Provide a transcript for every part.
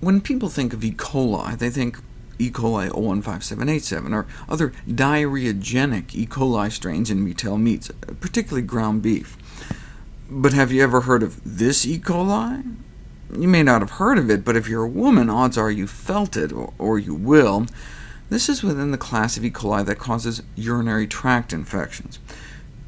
When people think of E. coli, they think E. coli O157:H7, or other diarrheagenic E. coli strains in retail meats, particularly ground beef. But have you ever heard of this E. coli? You may not have heard of it, but if you're a woman, odds are you felt it, or you will. This is within the class of E. coli that causes urinary tract infections.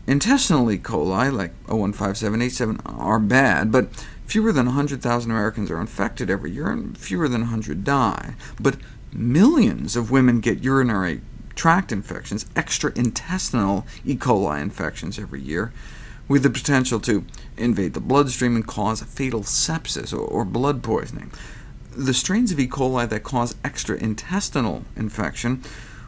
Intestinal E. coli, like O157:H7, are bad, but fewer than 100,000 Americans are infected every year, and fewer than 100 die. But millions of women get urinary tract infections, extra-intestinal E. coli infections every year, with the potential to invade the bloodstream and cause fatal sepsis or blood poisoning. The strains of E. coli that cause extra-intestinal infection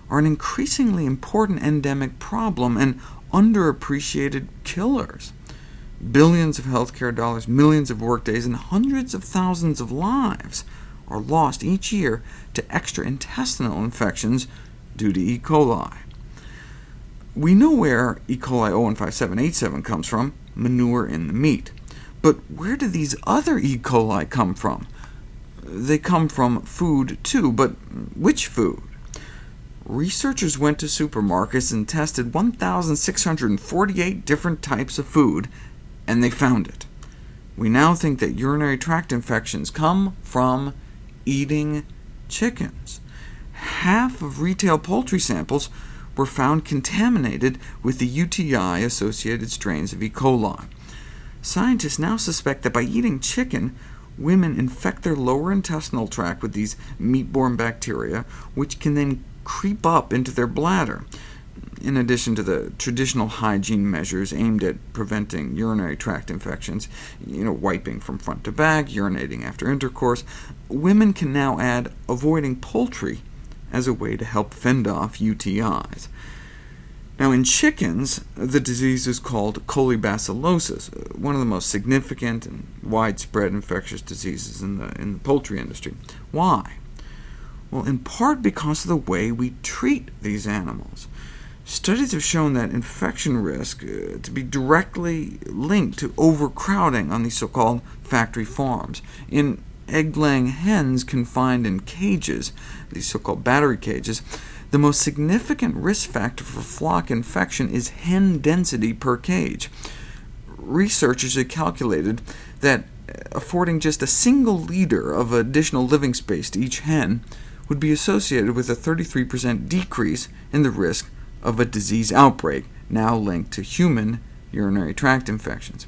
are an increasingly important endemic problem, and underappreciated killers. Billions of healthcare dollars, millions of workdays, and hundreds of thousands of lives are lost each year to extraintestinal infections due to E. coli. We know where E. coli O157:H7 comes from, manure in the meat. But where do these other E. coli come from? They come from food too, but which food? Researchers went to supermarkets and tested 1,648 different types of food, and they found it. We now think that urinary tract infections come from eating chickens. Half of retail poultry samples were found contaminated with the UTI-associated strains of E. coli. Scientists now suspect that by eating chicken, women infect their lower intestinal tract with these meat-borne bacteria, which can then creep up into their bladder, in addition to the traditional hygiene measures aimed at preventing urinary tract infections, you know, wiping from front to back, urinating after intercourse, women can now add avoiding poultry as a way to help fend off UTIs. Now, in chickens, the disease is called colibacillosis, one of the most significant and widespread infectious diseases in the, in the poultry industry. Why? Well, in part because of the way we treat these animals. Studies have shown that infection risk uh, to be directly linked to overcrowding on these so-called factory farms. In egg-laying hens confined in cages, these so-called battery cages, the most significant risk factor for flock infection is hen density per cage. Researchers have calculated that affording just a single liter of additional living space to each hen would be associated with a 33% decrease in the risk of a disease outbreak, now linked to human urinary tract infections.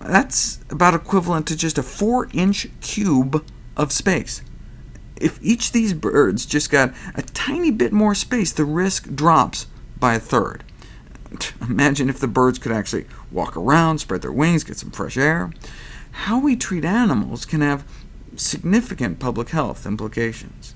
That's about equivalent to just a 4-inch cube of space. If each of these birds just got a tiny bit more space, the risk drops by a third. Imagine if the birds could actually walk around, spread their wings, get some fresh air. How we treat animals can have significant public health implications.